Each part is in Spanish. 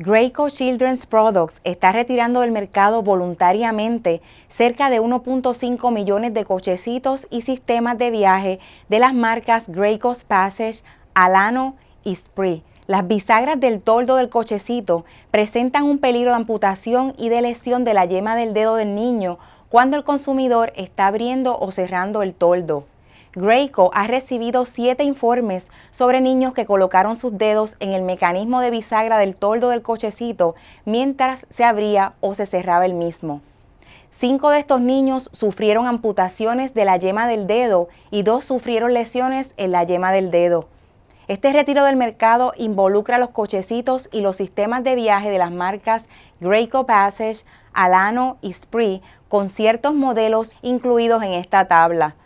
Graco Children's Products está retirando del mercado voluntariamente cerca de 1.5 millones de cochecitos y sistemas de viaje de las marcas Graco's Passage, Alano y Spree. Las bisagras del toldo del cochecito presentan un peligro de amputación y de lesión de la yema del dedo del niño cuando el consumidor está abriendo o cerrando el toldo. Graco ha recibido siete informes sobre niños que colocaron sus dedos en el mecanismo de bisagra del toldo del cochecito mientras se abría o se cerraba el mismo. Cinco de estos niños sufrieron amputaciones de la yema del dedo y dos sufrieron lesiones en la yema del dedo. Este retiro del mercado involucra los cochecitos y los sistemas de viaje de las marcas Graco Passage, Alano y Spree con ciertos modelos incluidos en esta tabla.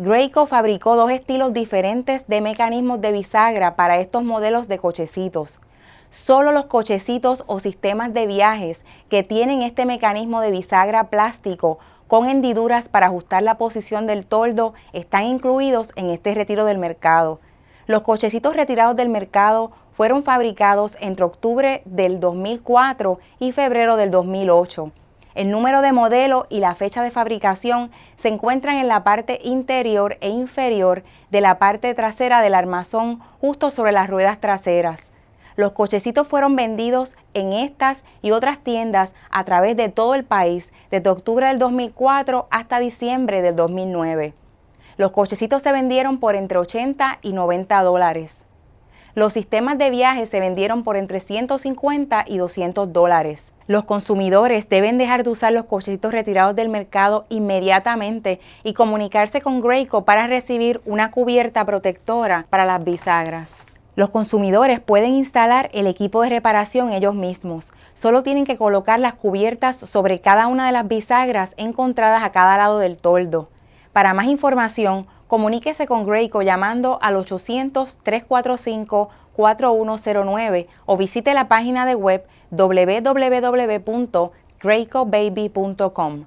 Graco fabricó dos estilos diferentes de mecanismos de bisagra para estos modelos de cochecitos. Solo los cochecitos o sistemas de viajes que tienen este mecanismo de bisagra plástico con hendiduras para ajustar la posición del toldo están incluidos en este retiro del mercado. Los cochecitos retirados del mercado fueron fabricados entre octubre del 2004 y febrero del 2008. El número de modelo y la fecha de fabricación se encuentran en la parte interior e inferior de la parte trasera del armazón justo sobre las ruedas traseras. Los cochecitos fueron vendidos en estas y otras tiendas a través de todo el país desde octubre del 2004 hasta diciembre del 2009. Los cochecitos se vendieron por entre 80 y 90 dólares. Los sistemas de viaje se vendieron por entre 150 y 200 dólares. Los consumidores deben dejar de usar los cochecitos retirados del mercado inmediatamente y comunicarse con Graco para recibir una cubierta protectora para las bisagras. Los consumidores pueden instalar el equipo de reparación ellos mismos. Solo tienen que colocar las cubiertas sobre cada una de las bisagras encontradas a cada lado del toldo. Para más información, comuníquese con Graco llamando al 800-345-4109 o visite la página de web www.gracobaby.com.